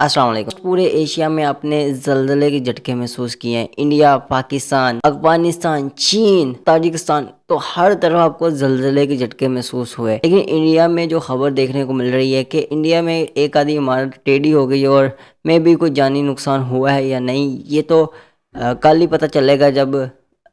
अस्सलाम वालेकुम। पूरे एशिया में अपने जल्जले के झटके महसूस किए हैं। इंडिया, पाकिस्तान, अफ़गानिस्तान, चीन, ताजिकिस्तान तो हर तरफ़ आपको जल्जले के झटके महसूस हुए लेकिन इंडिया में जो खबर देखने को मिल रही है कि इंडिया में एक आधी इमारत टेढ़ी हो गई और में भी कोई जानी नुकसान हुआ है या नहीं, ये तो कल ही पता चलेगा जब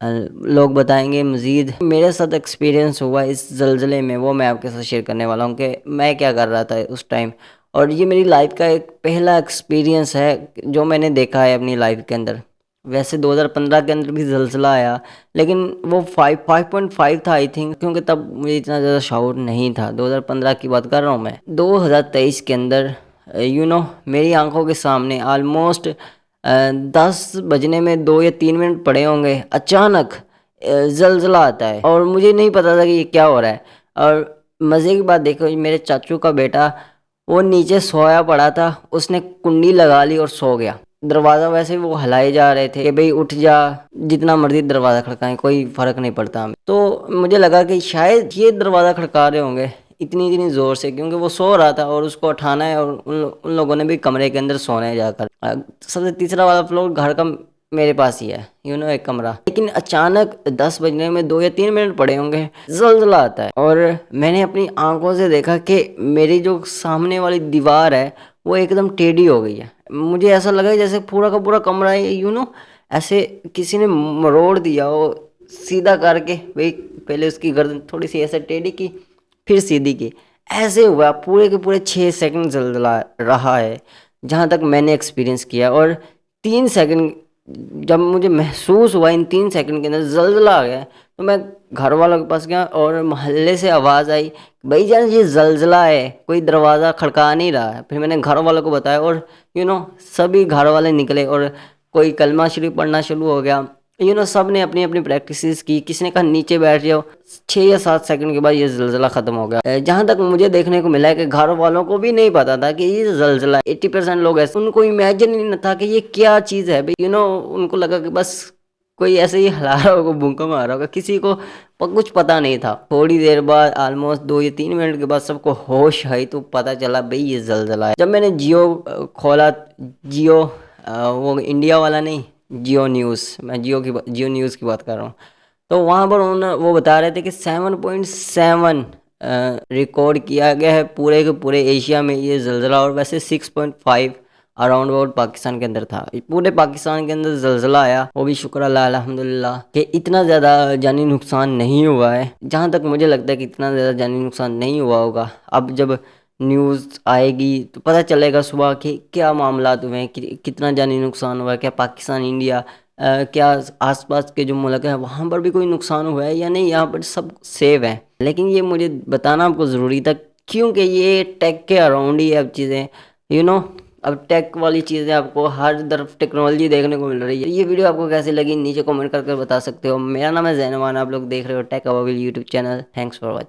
लोग बताएँगे। मज़ीद, मेरे साथ एक्सपीरियंस हुआ इस जलजले में, वो मैं आपके साथ शेयर करने वाला हूँ कि मैं क्या कर रहा था उस टाइम और ये मेरी लाइफ का एक पहला एक्सपीरियंस है जो मैंने देखा है अपनी लाइफ के अंदर। वैसे 2015 के अंदर भी जलसला आया, लेकिन वो फाइव फाइव पॉइंट फाइव था आई थिंक क्योंकि तब मुझे इतना ज़्यादा शाउर नहीं था। 2015 की बात कर रहा हूँ मैं। 2023 के अंदर यू नो मेरी आँखों के सामने आलमोस्ट दस बजने में दो या तीन मिनट पड़े होंगे, अचानक जलजला आता है। और मुझे नहीं पता था कि ये क्या हो रहा है। और मज़े की बात देखो, मेरे चाचू का बेटा वो नीचे सोया पड़ा था उसने कुंडी लगा ली और सो गया। दरवाज़ा वैसे वो हलाए जा रहे थे कि भाई उठ जा जितना मर्ज़ी दरवाज़ा खड़काएँ कोई फ़र्क नहीं पड़ता हमें। तो मुझे लगा कि शायद ये दरवाज़ा खड़का रहे होंगे इतनी इतनी ज़ोर से क्योंकि वो सो रहा था और उसको उठाना है और उन, उन लोगों ने भी कमरे के अंदर सोना जाकर। सबसे तीसरा वाला फ्लोर घर का मेरे पास ही है यू नो एक कमरा। लेकिन अचानक दस बजने में दो या तीन मिनट पड़े होंगे, जलजला आता है। और मैंने अपनी आँखों से देखा कि मेरी जो सामने वाली दीवार है, वो एकदम टेढ़ी हो गई है। मुझे ऐसा लगा जैसे पूरा का पूरा कमरा है यू नो ऐसे किसी ने मरोड़ दिया हो, सीधा करके, भाई, पहले उसकी गर्दन थोड़ी सी ऐसे टेढ़ी की, फिर सीधी की। ऐसे हुआ, पूरे के पूरे छः सेकंड जलजला रहा है, जहाँ तक मैंने एक्सपीरियंस किया। और तीन सेकंड जब मुझे महसूस हुआ इन तीन सेकंड के अंदर, जलजला आ गया। तो मैं घर वालों के पास गया और मोहल्ले से आवाज़ आई भाई जान, ये जलजला है, कोई दरवाज़ा खड़का नहीं रहा है। फिर मैंने घर वालों को बताया और यू नो सभी घर वाले निकले और कोई कलमा शरीफ पढ़ना शुरू हो गया। यू नो सबने अपनी अपनी प्रैक्टिस की। किसी ने कहा नीचे बैठ जाओ? छः या सात सेकंड के बाद ये जलजला ख़त्म हो गया। जहाँ तक मुझे देखने को मिला है कि घर वालों को भी नहीं पता था कि ये जलजला एट्टी परसेंट लोग ऐसे, उनको इमेजिन ही नहीं था कि ये क्या चीज़ है। यू नो उनको लगा कि बस कोई ऐसे ही हिला रहा होगा, भूखा मार रहा होगा। किसी को कुछ पता नहीं था। थोड़ी देर बाद ऑलमोस्ट दो या तीन मिनट के बाद सबको होश आई तो पता चला, भाई, ये जलजला है। जब मैंने जियो खोला, जियो वो इंडिया वाला नहीं जियो न्यूज़, मैं जियो की जियो न्यूज़ की बात कर रहा हूँ। तो वहाँ पर उन्होंने, वो बता रहे थे कि सेवन पॉइंट सेवन रिकॉर्ड किया गया है पूरे के पूरे एशिया में ये जलजला, और वैसे six point five around about Pakistan के अंदर था। पूरे पाकिस्तान के अंदर जलजला आया, वो भी शुक्र अल्लाह, अल्हम्दुलिल्लाह, कि इतना ज़्यादा जानी नुकसान नहीं हुआ है। जहाँ तक मुझे लगता है कि इतना ज़्यादा जानी नुकसान नहीं हुआ होगा। अब जब न्यूज़ आएगी तो पता चलेगा सुबह कि क्या मामला हुए हैं कि, कितना जानी नुकसान हुआ है क्या पाकिस्तान इंडिया आ, क्या आसपास के जो मुल्क हैं वहाँ पर भी कोई नुकसान हुआ है या नहीं यहाँ पर सब सेव है। लेकिन ये मुझे बताना आपको ज़रूरी था क्योंकि ये टेक के अराउंड ही अब चीज़ें यू नो अब टेक वाली चीज़ें आपको हर तरफ़ टेक्नोलॉजी देखने को मिल रही है। ये वीडियो आपको कैसे लगी नीचे कमेंट करके बता सकते हो। मेरा नाम है जैनवान आप लोग देख रहे हो tech अवाबिल YouTube channel thanks for watching